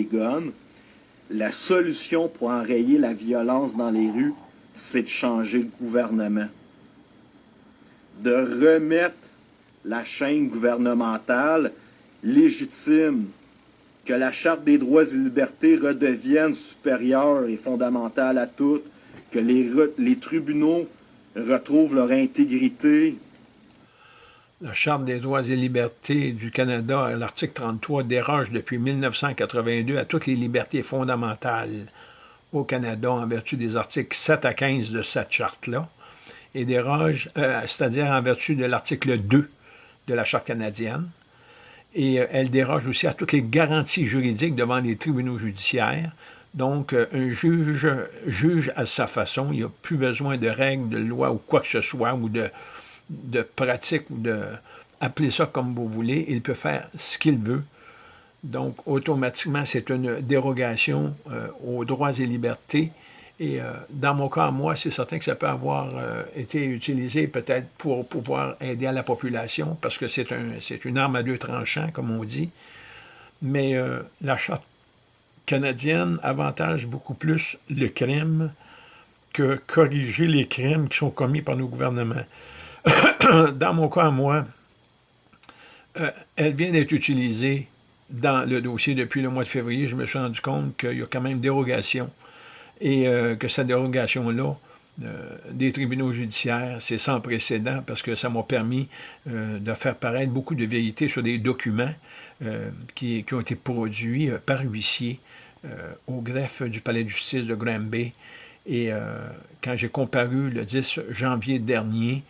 guns, la solution pour enrayer la violence dans les rues, c'est de changer le gouvernement. De remettre la chaîne gouvernementale légitime, que la Charte des droits et libertés redevienne supérieure et fondamentale à toutes, que les tribunaux retrouvent leur intégrité, la Charte des droits et libertés du Canada, l'article 33, déroge depuis 1982 à toutes les libertés fondamentales au Canada en vertu des articles 7 à 15 de cette charte-là, et déroge, euh, c'est-à-dire en vertu de l'article 2 de la Charte canadienne, et euh, elle déroge aussi à toutes les garanties juridiques devant les tribunaux judiciaires. Donc, euh, un juge juge à sa façon, il n'y a plus besoin de règles, de lois ou quoi que ce soit, ou de, de pratique ou de appelez ça comme vous voulez, il peut faire ce qu'il veut. Donc, automatiquement, c'est une dérogation euh, aux droits et libertés. Et euh, dans mon cas, moi, c'est certain que ça peut avoir euh, été utilisé peut-être pour pouvoir aider à la population, parce que c'est un, une arme à deux tranchants, comme on dit. Mais la Charte canadienne avantage beaucoup plus le crime que corriger les crimes qui sont commis par nos gouvernements. dans mon cas, moi, euh, elle vient d'être utilisée dans le dossier depuis le mois de février. Je me suis rendu compte qu'il y a quand même dérogation et euh, que cette dérogation-là, euh, des tribunaux judiciaires, c'est sans précédent parce que ça m'a permis de faire paraître beaucoup de vérités sur des documents qui, qui, ont été produits par huissier au greffe du palais de justice de Granby. Et quand j'ai comparu le 10 janvier dernier,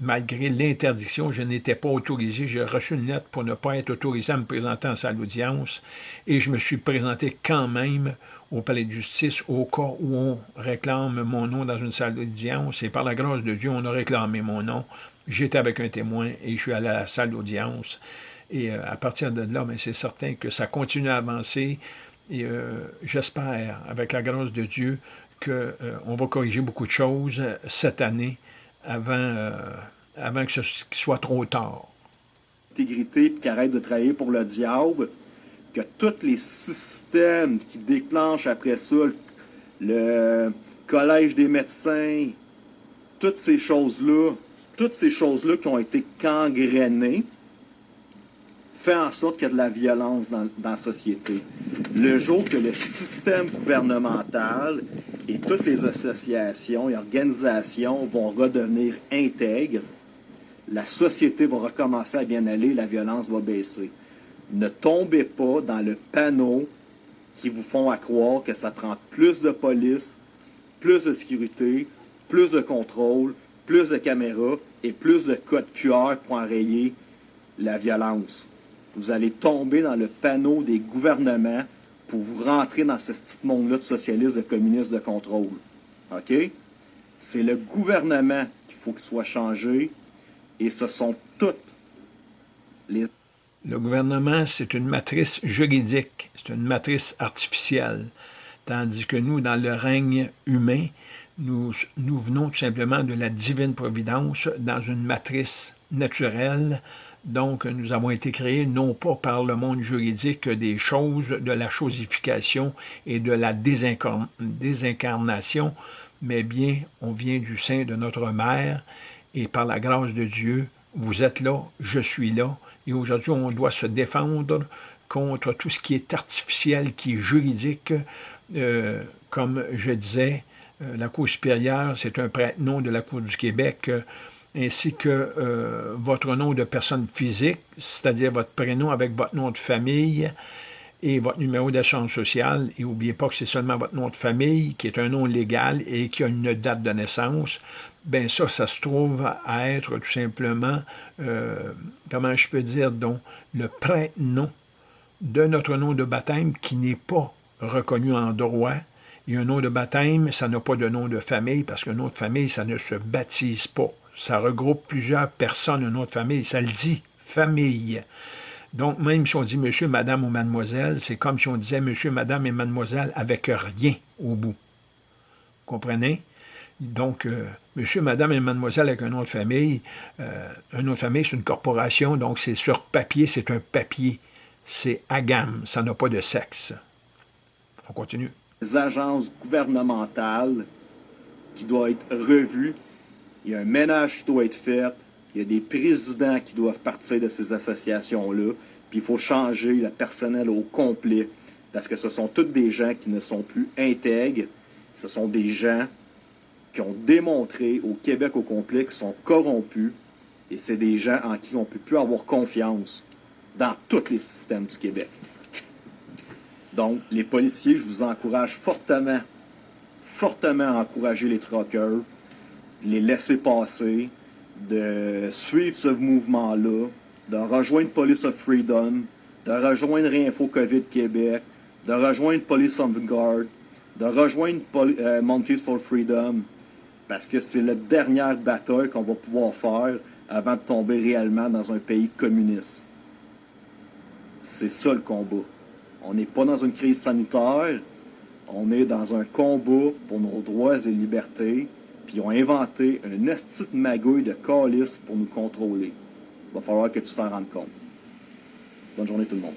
malgré l'interdiction, je n'étais pas autorisé. J'ai reçu une lettre pour ne pas être autorisé à me présenter en salle d'audience et je me suis présenté quand même au palais de justice au cas où on réclame mon nom dans une salle d'audience. Et par la grâce de Dieu, on a réclamé mon nom. J'étais avec un témoin et je suis allé à la salle d'audience. Et euh, à partir de là, c'est certain que ça continue à avancer. Et euh, j'espère, avec la grâce de Dieu, qu'on euh, va corriger beaucoup de choses cette année avant, euh, avant que ce soit trop tard. Intégrité, puis qu'arrête de travailler pour le diable, que tous les systèmes qui déclenchent après ça, le collège des médecins, toutes ces choses-là, toutes ces choses-là qui ont été gangrénées, fait en sorte qu'il y a de la violence dans, la société. Le jour que le système gouvernemental et toutes les associations et organisations vont redevenir intègres, la société va recommencer à bien aller, la violence va baisser. Ne tombez pas dans le panneau qui vous font croire que ça prend plus de police, plus de sécurité, plus de contrôle, plus de caméras et plus de codes QR pour enrayer la violence vous allez tomber dans le panneau des gouvernements pour vous rentrer dans ce petit monde-là de socialistes, de communistes, de contrôle. OK? C'est le gouvernement qu'il faut qu'il soit changé et ce sont toutes les... Le gouvernement, c'est une matrice juridique, c'est une matrice artificielle, tandis que nous, dans le règne humain, nous, nous venons tout simplement de la divine providence dans une matrice naturelle, donc, nous avons été créés non pas par le monde juridique des choses, de la chosification et de la désincarnation, mais bien on vient du sein de notre mère et par la grâce de Dieu, vous êtes là, je suis là, et aujourd'hui on doit se défendre contre tout ce qui est artificiel, qui est juridique, euh, comme je disais, euh, la Cour supérieure, c'est un prête-nom de la Cour du Québec, ainsi que euh, votre nom de personne physique, c'est-à-dire votre prénom avec votre nom de famille et votre numéro d'assurance sociale. Et n'oubliez pas que c'est seulement votre nom de famille qui est un nom légal et qui a une date de naissance. Bien ça, ça se trouve à être tout simplement, euh, comment je peux dire, donc, le prénom de notre nom de baptême qui n'est pas reconnu en droit. Et un nom de baptême, ça n'a pas de nom de famille, parce qu'un nom de famille, ça ne se baptise pas ça regroupe plusieurs personnes, une autre famille, ça le dit, famille. Donc, même si on dit monsieur, madame ou mademoiselle, c'est comme si on disait monsieur, madame et mademoiselle avec rien au bout. Vous comprenez? Donc, euh, monsieur, madame et mademoiselle avec un nom de famille, euh, un nom de famille, c'est une corporation, donc c'est sur papier, c'est un papier. C'est à gamme, ça n'a pas de sexe. On continue. Les agences gouvernementales qui doivent être revues. Il y a un ménage qui doit être fait. Il y a des présidents qui doivent partir de ces associations-là. Puis il faut changer le personnel au complet. Parce que ce sont toutes des gens qui ne sont plus intègres. Ce sont des gens qui ont démontré au Québec au complet qu'ils sont corrompus. Et c'est des gens en qui on ne peut plus avoir confiance dans tous les systèmes du Québec. Donc, les policiers, je vous encourage fortement, fortement à encourager les de les laisser passer, de suivre ce mouvement-là, de rejoindre Police of Freedom, de rejoindre Réinfo COVID Québec, de rejoindre Police of Guard, de rejoindre Poli euh, for Freedom, parce que c'est la dernière bataille qu'on va pouvoir faire avant de tomber réellement dans un pays communiste. C'est ça le combat. On n'est pas dans une crise sanitaire, on est dans un combat pour nos droits et libertés, puis ils ont inventé une petite magouille de calice pour nous contrôler. Il va falloir que tu t'en rendes compte. Bonne journée tout le monde.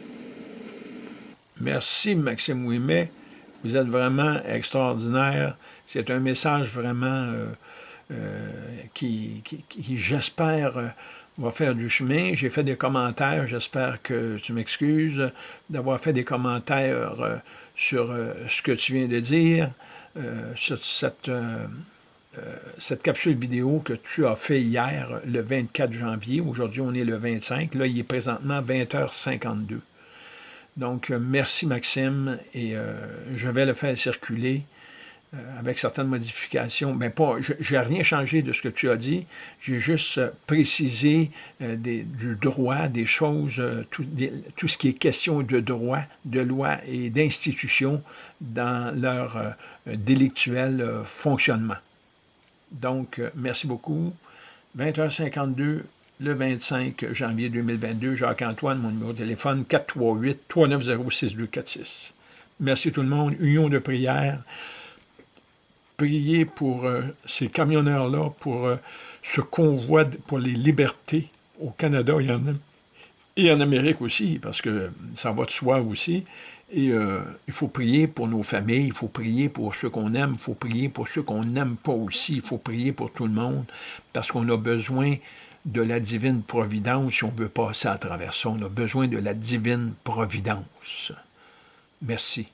Merci Maxime Ouimet. Vous êtes vraiment extraordinaire. C'est un message vraiment euh, euh, qui, j'espère, euh, va faire du chemin. J'ai fait des commentaires, j'espère que tu m'excuses d'avoir fait des commentaires sur ce que tu viens de dire, sur cette, cette capsule vidéo que tu as fait hier, le 24 janvier. Aujourd'hui, on est le 25. Là, il est présentement 20h52. Donc, merci Maxime, et je vais le faire circuler euh, avec certaines modifications. Mais pas, je n'ai rien changé de ce que tu as dit. J'ai juste euh, précisé euh, du droit, des choses, tout, tout, ce qui est question de droit, de loi et d'institution dans leur délictuel fonctionnement. Donc, merci beaucoup. 20h52, le 25 janvier 2022, Jacques-Antoine, mon numéro de téléphone, 438-390-6246. Merci tout le monde. Union de prière prier pour euh, ces camionneurs-là, pour euh, ce convoi pour les libertés au Canada et en Amérique aussi, parce que ça va de soi aussi. Et euh, il faut prier pour nos familles, il faut prier pour ceux qu'on aime, il faut prier pour ceux qu'on n'aime pas aussi, il faut prier pour tout le monde, parce qu'on a besoin de la divine providence si on veut passer à travers ça. On a besoin de la divine providence. Merci.